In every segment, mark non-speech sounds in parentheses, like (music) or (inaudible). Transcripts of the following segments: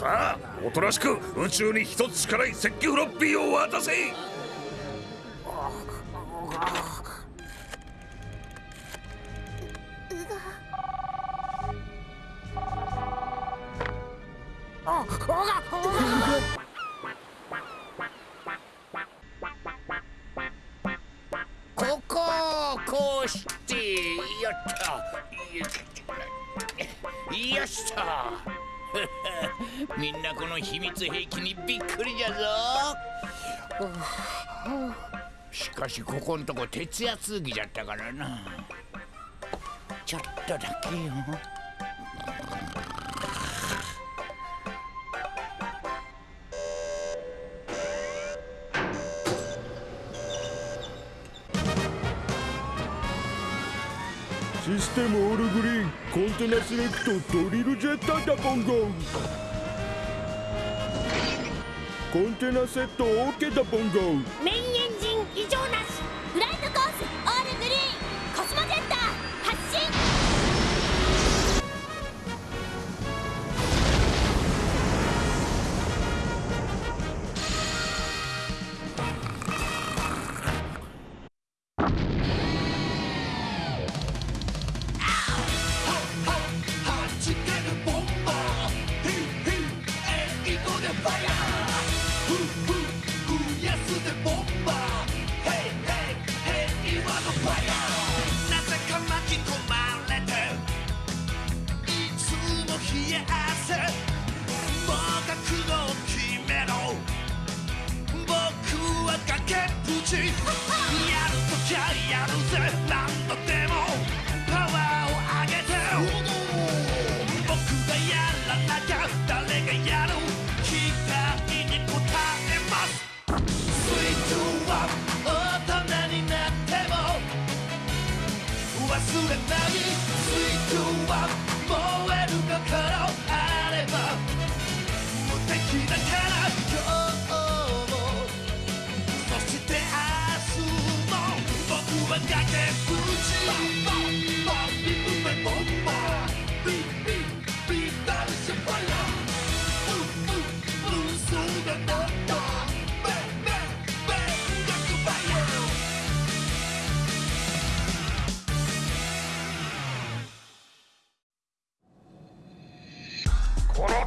さあおとなしく宇宙に一つしかない石器フロッピーを渡せ。みんなこの秘密兵器にびっくりじゃぞ。しかしここんとこ徹夜通義じゃったからな。ちょっとだけよ。システムオールグリーンコンテナセレクトドリルジェッターだボンゴン。コンテナセット OK だボンゴメインエン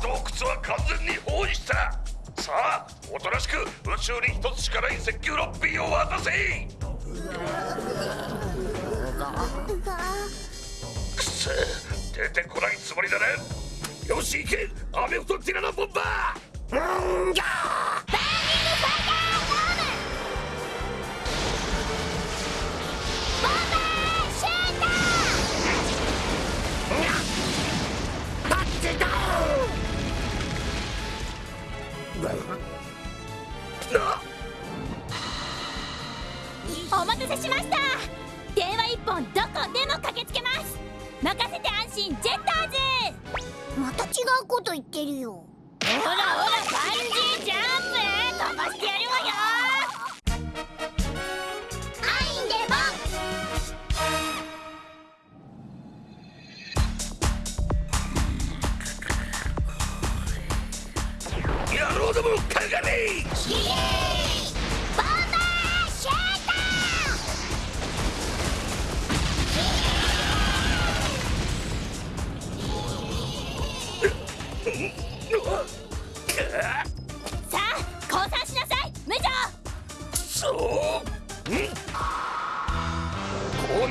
洞窟は完全に包囲した。さあおとなしく宇宙に一つしかない石球ロッピーを渡せ。くせ出てこないつもりだねよし行け。アメフトティラノボンバー。うんしました。電話一本どこでも駆けつけます。任せて安心ジェッターズ。また違うこと言ってるよ。ほらほらバン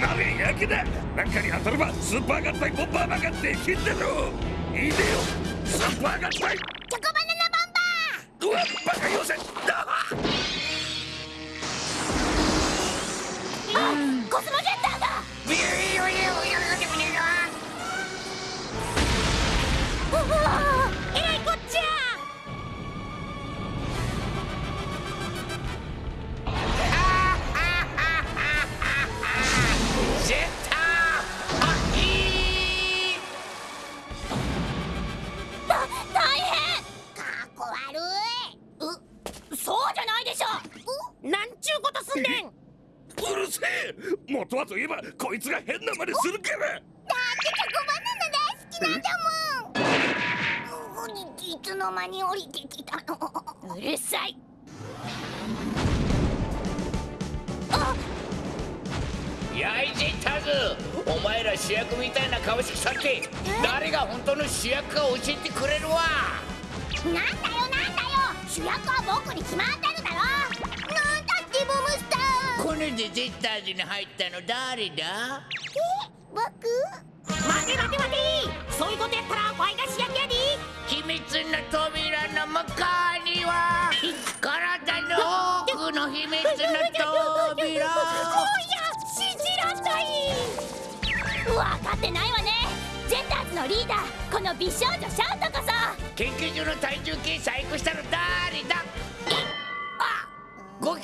こうなるやけだ。なんかに当たればスーパー合体ボンバーマンができんだろいいでよ。スーパー合体。すんねん。うるせ。え元はといえばこいつが変な真似するから。だってチョコバナナ大好きなんだもん。いいつの間に降りてきたのうるさいやいジェッターズお前ら主役みたいな顔してきたって誰が本当の主役か教えてくれるわなんだよなんだよ主役は僕に決まってーこれでジェッターズに入ったの誰だ？え？僕？待て待て待て。そういうことやったらワイが主役やで。秘密の扉の向こうには体の奥の秘密の扉。信じらんない。分かってないわね。ジェッターズのリーダーこの美少女シャウトこそ研究所の体重計細工したの誰だ？あ5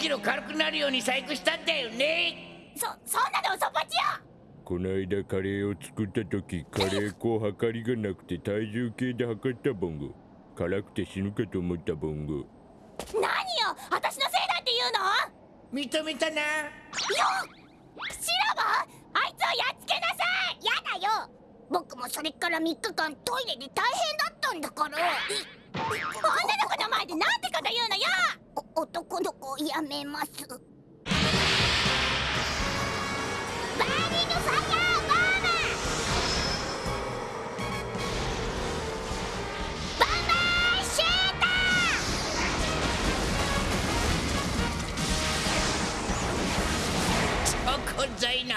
キロ軽くなるように細工したんだよねそそんなの嘘っぱちよこの間カレーを作った時カレー粉測りがなくて体重計で測ったボンゴ辛くて死ぬかと思ったボンゴ何よ私のせいだって言うの認めたなよシラバあいつをやっつけなさいやだよ僕もそれから3日間トイレで大変だったんだから女の子の前でなんてこと言うのよお男の子をやめます。バーニングファイヤーバーマンバンバーシュータチョコザイナ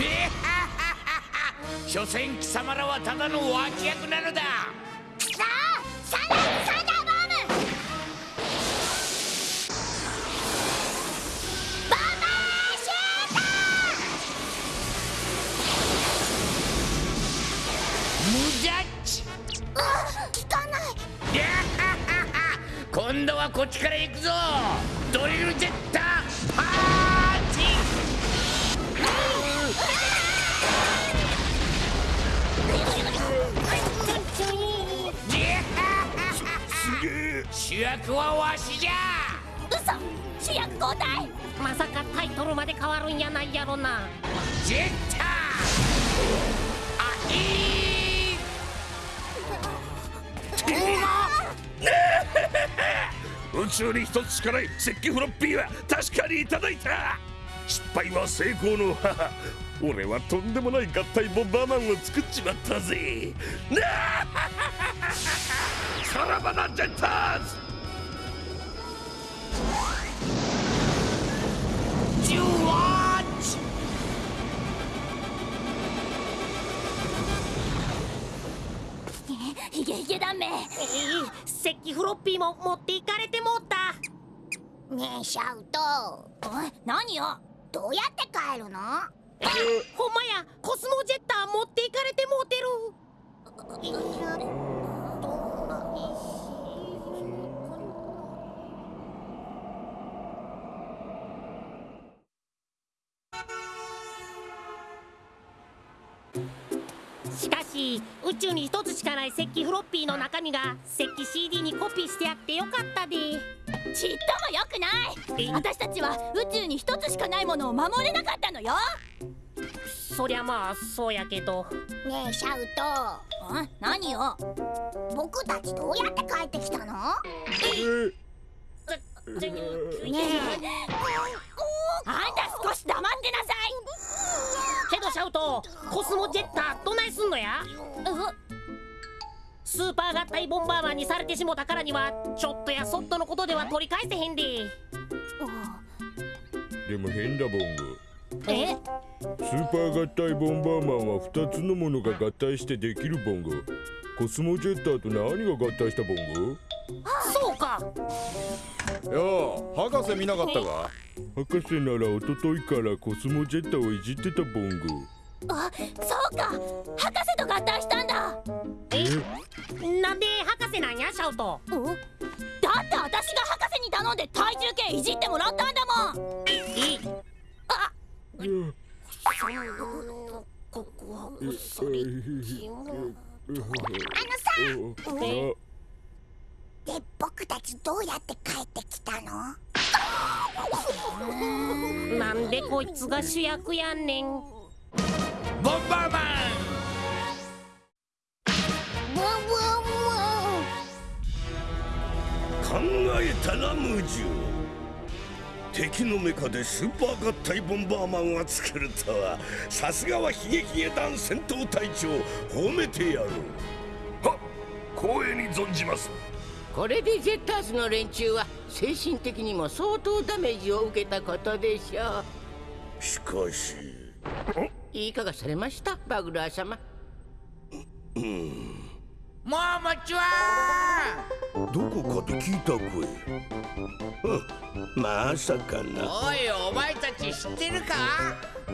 えはははは所詮貴様らはただの脇役なのだ今度はこっちから行くぞ。ドリルジェッターパーチ主役はわしじゃ。嘘。主役交代まさかタイトルまで変わるんやないやろな。ジェッター。あいい (laughs) (laughs) 宇宙に一つしかない石器フロッピーは確かにいただいた。失敗は成功の母。俺はとんでもない合体ボンバーマンを作っちまったぜ。なあ。(laughs) さらばだジェッターズ。ゲヒゲダメえー石器フロッピーも持っていかれてもうた。ねえシャウト。おい何よ？どうやって帰るの？ほんまやコスモジェッター持っていかれてもうてるしかし宇宙に一つしかない石器フロッピーの中身が石器 CD にコピーしてやってよかったで。ちっともよくない。え？私たちは宇宙に一つしかないものを守れなかったのよ。そりゃまあそうやけど。ねえシャウん？何よト僕たちどうやって帰ってきたの？え？ぜねあんた少し黙ってなさけどシャウトコスモジェッターどないすんのや？スーパー合体ボンバーマンにされてしもたからにはちょっとやそっとのことでは取り返せへんで。でも変だボンゴえ？スーパー合体ボンバーマンは2つのものが合体してできるボンゴコスモジェッターと何が合体したボンゴそうか。よう博士見なかったか？博士なら一昨日からコスモジェッをいじってたボンゴあそうか。博士と合体したんだ。え？なんで博士なんやシャウト？だって私が博士に頼んで体重計いじってもらったんだもん。え？あここはあのさ。え？で僕たちどうやって帰ってきたの？(laughs) なんでこいつが主役やんねん。ボンバーマン！ブンブンブン考えたなムジュ敵のメカでスーパー合体ボンバーマンを作るとはさすがはヒゲヒゲ団戦闘隊長。褒めてやろう。は光栄に存じますこれでジェッターズの連中は精神的にも相当ダメージを受けたことでしょしかし。ういかがされました？バグラー様。もうもちは。どこかで聞いた声。うん。まさかな。おいお前たち知ってるか？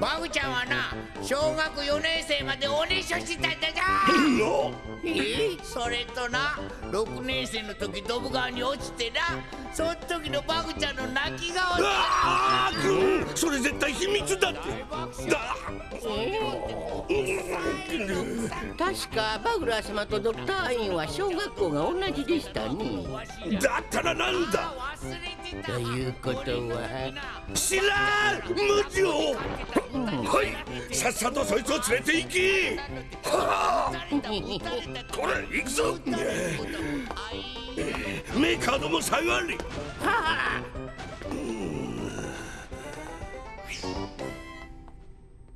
バグちゃんはな小学4年生までおねしょしてたんだぞ。え？それとな6年生の時ドブ川に落ちてなその時のバグちゃんの泣き顔で。ああくんそれ絶対秘密だって。だ確かバグラー様とドクター・アインは小学校が同じでしたね。だったらなんだ？ということは。知らん無情はい。さっさとそいつを連れて行き。は (laughs) あこれ行くぞ。(laughs) メーカーども下がれ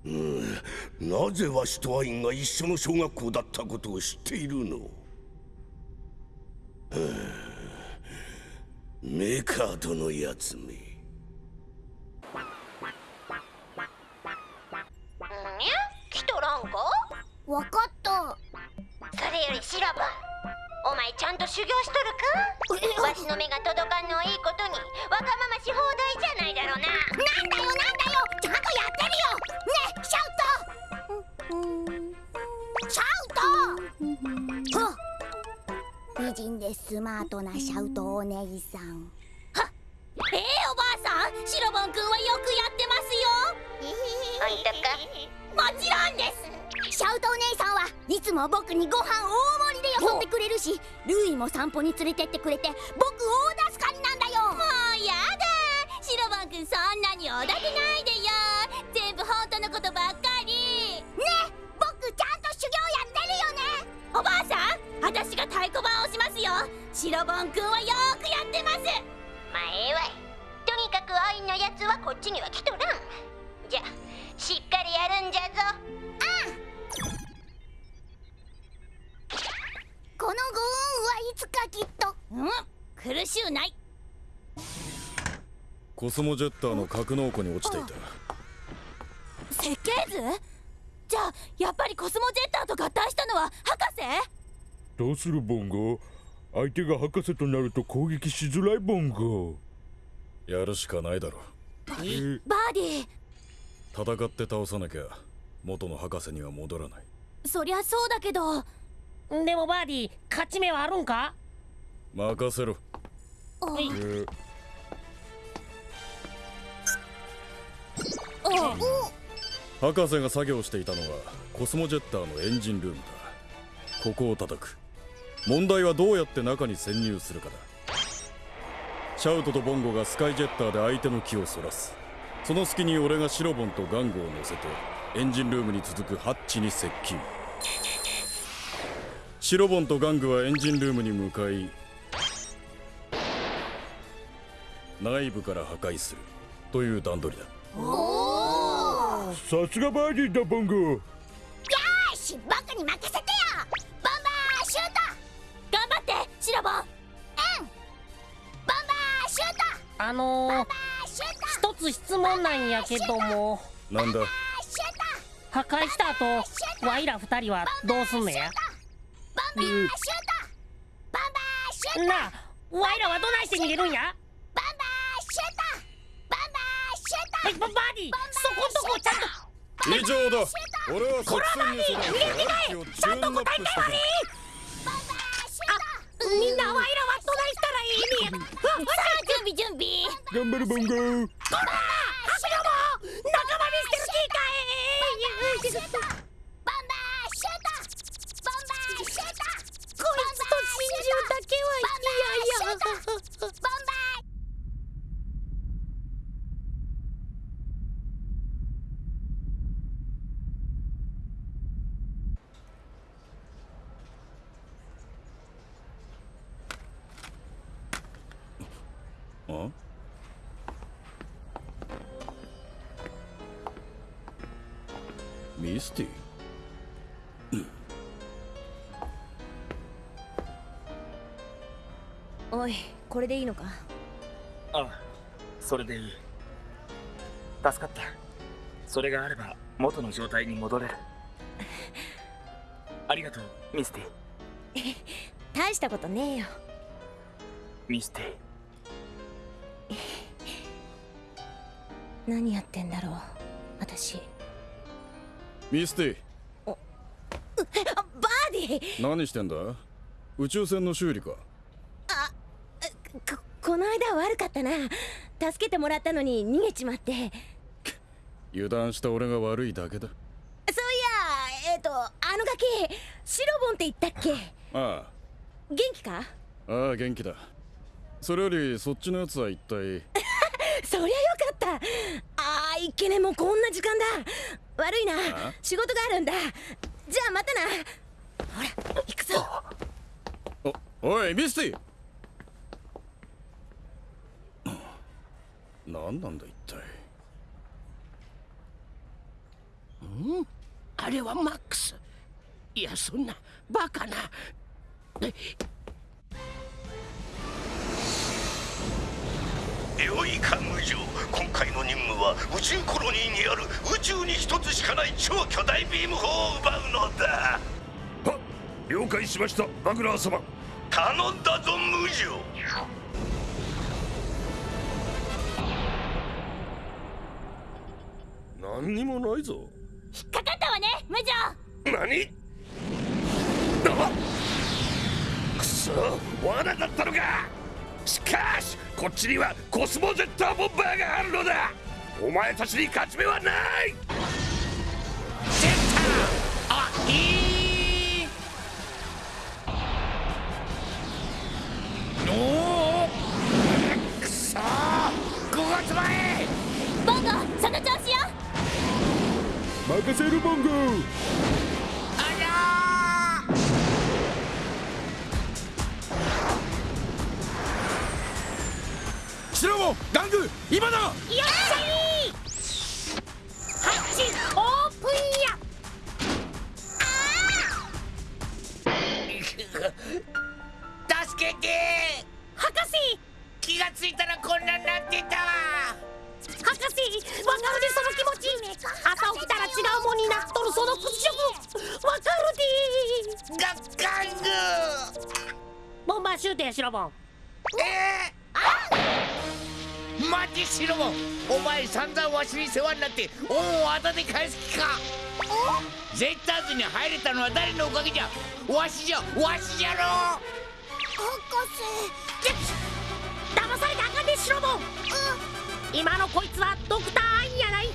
うんなぜわしとアインが一緒の小学校だったことを知っているの？(laughs) メカー殿やつめ。ええおばあさんシロボンくんはよくやってますよ。あんたか？もちろんです。シャウトお姉さんはいつも僕にご飯大盛りでよそってくれるしルイも散歩に連れてってくれて僕大助かりなんだよ。もうやだ。シロボンくんそんなにおだてないでよ。全部本当のことばっかり。ね僕ちゃんと修行やってるよね。おばあさん私が太鼓判をしますよ。シロボンくんはよーくやってますまあええわいとにかくアインのやつはこっちには来とらん。じゃしっかりやるんじゃぞ。あこのご恩はいつかきっと。うん。苦しゅうない。コスモジェッターの格納庫に落ちていた。設計図？じゃあやっぱりコスモジェッターと合体したのは博士？どうするボンゴ？相手が博士となると攻撃しづらいボンゴやるしかないだろ。バーディ戦って倒さなきゃ元の博士には戻らない。そりゃそうだけど。でもバーディー勝ち目はあるんか？任せろ。はい博士が作業していたのはコスモジェッターのエンジンルームだ。ここを叩く問題はどうやって中に潜入するかだ。シャウトとボンゴがスカイジェッターで相手の気をそらす。その隙に俺がシロボンとガンゴを乗せてエンジンルームに続くハッチに接近。シロボンとガングはエンジンルームに向かい内部から破壊する。という段取りだ。さすがバーディーだボンゴ。よし僕に任せてあのー、一つ質問なんやけども。なんだ？破壊した後ワイら二人はどうすんのやなあワイらはどないして逃げるんや？バーシュートボンバーバディーそこんとこちゃんと。以上だ。俺は作戦に備えてをチューンアップしてくるみんなワイらはどないらいいねんさあ準備準備。頑張るボンゴハシロも仲間見捨てる気かいボンバーシュー。トボンバーシュート。ボンバーシュート。こいつと真珠だけは嫌。やボンバーミスティおいこれでいいのか？ああそれでいい。助かった。それがあれば元の状態に戻れる。(laughs) ありがとうミスティ。(laughs) 大したことねえよ。ミスティ。(laughs) 何やってんだろう私ミスティ。バーディ何してんだ？宇宙船の修理か。ここの間悪かったな。助けてもらったのに逃げちまって。油断した俺が悪いだけだ。そういやえっ、とあのガキシロボンって言ったっけ？あ元気か？あああ元気だ。それよりそっちのやつは一体。(laughs) そりゃよかった。あーいっけねもうこんな時間だ悪いな。あ仕事があるんだ。じゃあまたな。ほら行くぞ。おおいミスティ。何なんだ一体。うん？あれはマックス。いやそんなバカな良いか無情。今回の任務は宇宙コロニーにある宇宙に一つしかない超巨大ビーム砲を奪うのだ。は了解しましたバグラー様。頼んだぞ無情。何にもないぞ。引っかかったわね無情。何？あくそ罠だったのか！しかしこっちにはコスモゼッターボンバーがあるのだ。お前たちに勝ち目はない。ゼッターあい。いおおくそ5月前。ボンゴその調子よ任せるボンゴシロボンガング今だ！よっしゃいハッチオープンや！助けて！博士！気がついたらこんなになってた博士わかるでその気持ち？朝起きたら違うもんになっとるその屈辱！わかるで！ガッカング！ボンバーシュートやシロボン。えー、お前散々わしに世話になって恩をあだで返す気か。ゼッターズに入れたのは誰のおかげじゃ？わしじゃわしじゃろ。博ゲッツ騙されたらあかんでシロボン今のこいつはドクターアインやない。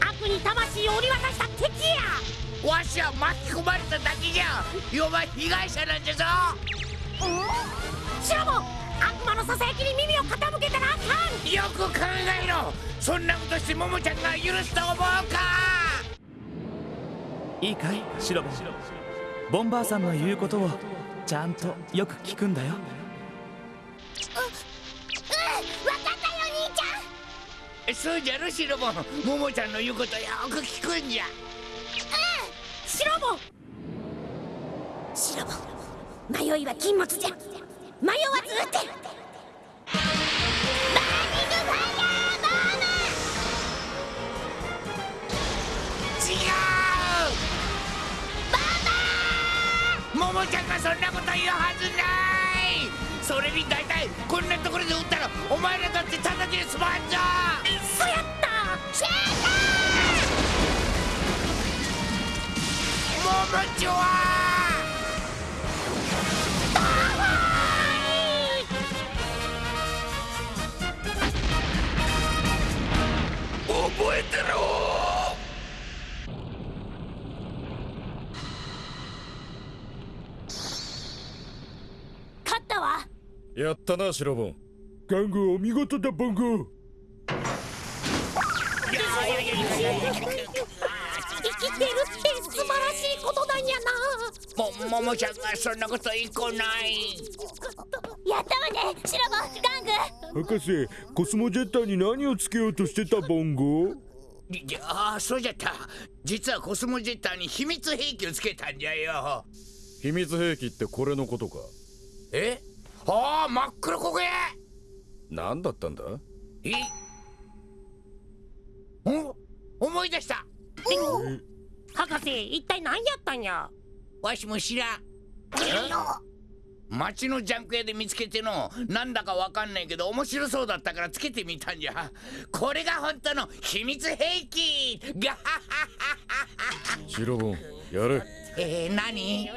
悪に魂を売り渡した敵や。わしは巻き込まれただけじゃ。被害者なんじゃぞ。シロボン悪魔のささやきに耳を傾けく考えろそんなことしてモモちゃんが許すと思うか？いいかい？シロボンボンバーさんの言うことをちゃんとよく聞くんだよ。うん分かったよ兄ちゃん。そうじゃろシロボ。ンモモちゃんの言うことよく聞くんじゃ。シロボ。ンシロボ。ン迷いは禁物じゃ。迷わず撃てうモモちゃんがそんなこと言うはずない。それに大体こんなところで撃ったらお前らだってただで済まんぞ。そやった。シェーモモちゃん覚えてろ勝ったわやったなシロボン。ガングお見事だボンゴ生きてるって素晴らしいことなんやな。もももちゃんがそんなこと言いこない。やったわねシロボンガング博士コスモジェッターに何をつけようとしてたボンゴじゃあそうじゃった。実はコスモジェッターに秘密兵器をつけたんじゃよ。秘密兵器ってこれのことか？え？ああ真っ黒焦げ。何だったんだ？え？お思い出した。博士一体何やったんや？わしも知らん。町のジャンク屋で見つけてのなんだかわかんないけど面白そうだったからつけてみたんじゃ。これが本当の秘密兵器。ガハハハハ。シロボンやれ。えー、何？ギ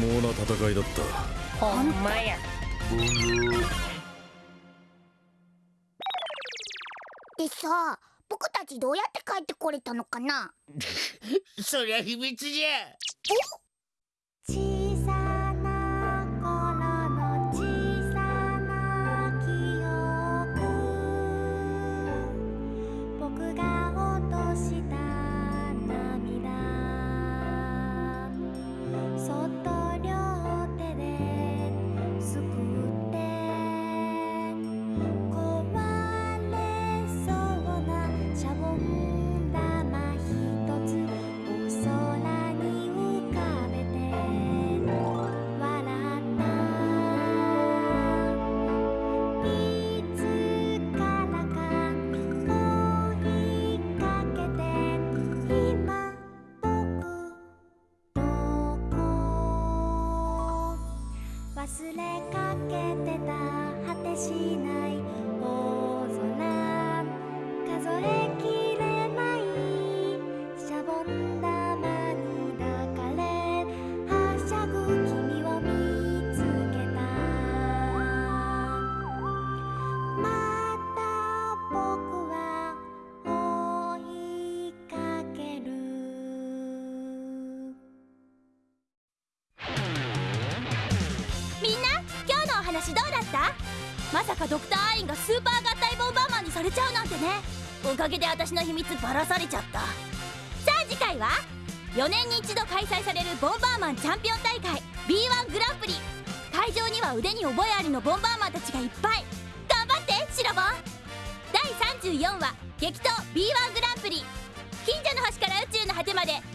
毛な戦いだった。ほんまや。でさ僕たちどうやって帰ってこれたのかな？(laughs) そりゃ秘密じゃ。小まさかドクターアインがスーパー合体ボンバーマンにされちゃうなんてね。おかげで私の秘密ばらされちゃった。さあ次回は4年に一度開催されるボンバーマンチャンピオン大会 B1 グランプリ。会場には腕に覚えありのボンバーマンたちがいっぱい。頑張ってシロボン。第34話激闘 B1 グランプリ。近所の星から宇宙の果てまで。